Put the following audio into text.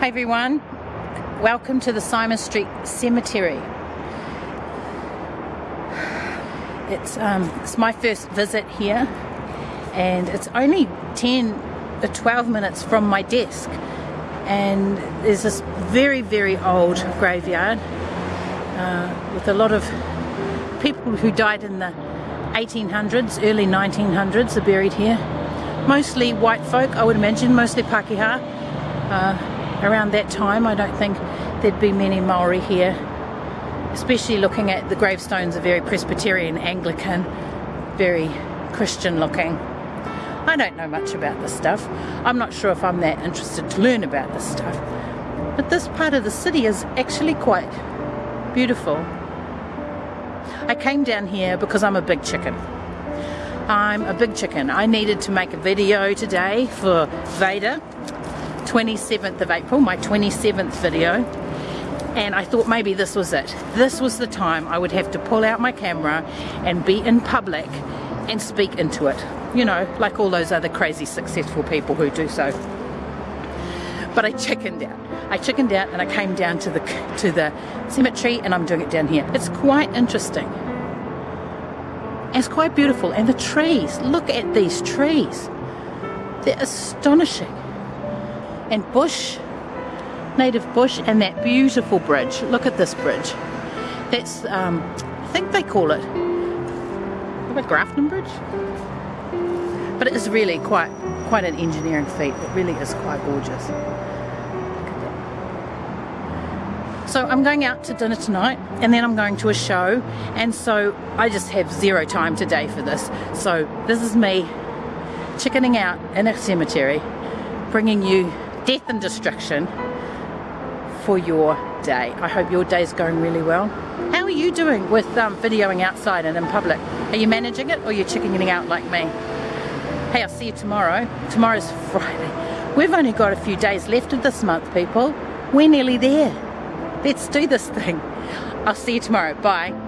Hi everyone, welcome to the Symonds Street Cemetery. It's, um, it's my first visit here and it's only 10 or 12 minutes from my desk and there's this very very old graveyard uh, with a lot of people who died in the 1800s, early 1900s are buried here. Mostly white folk I would imagine, mostly Pakeha. Uh, around that time I don't think there'd be many Maori here especially looking at the gravestones are very Presbyterian Anglican very Christian looking. I don't know much about this stuff. I'm not sure if I'm that interested to learn about this stuff. But this part of the city is actually quite beautiful. I came down here because I'm a big chicken. I'm a big chicken. I needed to make a video today for Veda 27th of April, my 27th video and I thought maybe this was it. This was the time I would have to pull out my camera and be in public and speak into it. You know, like all those other crazy successful people who do so. But I chickened out. I chickened out and I came down to the to the cemetery and I'm doing it down here. It's quite interesting. It's quite beautiful and the trees, look at these trees. They're astonishing and bush, native bush, and that beautiful bridge. Look at this bridge. That's, um, I think they call it, a Grafton Bridge? But it is really quite, quite an engineering feat. It really is quite gorgeous. So I'm going out to dinner tonight and then I'm going to a show and so I just have zero time today for this. So this is me chickening out in a cemetery, bringing you death and destruction for your day. I hope your day is going really well. How are you doing with um, videoing outside and in public? Are you managing it or are you chickening out like me? Hey, I'll see you tomorrow. Tomorrow's Friday. We've only got a few days left of this month, people. We're nearly there. Let's do this thing. I'll see you tomorrow. Bye.